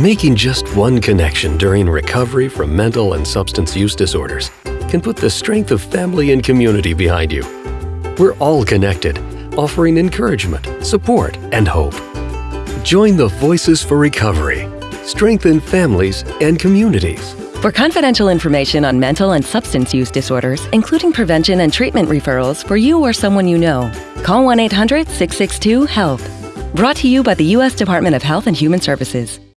Making just one connection during recovery from mental and substance use disorders can put the strength of family and community behind you. We're all connected, offering encouragement, support, and hope. Join the Voices for Recovery. Strengthen families and communities. For confidential information on mental and substance use disorders, including prevention and treatment referrals for you or someone you know, call 1 800 662 HELP. Brought to you by the U.S. Department of Health and Human Services.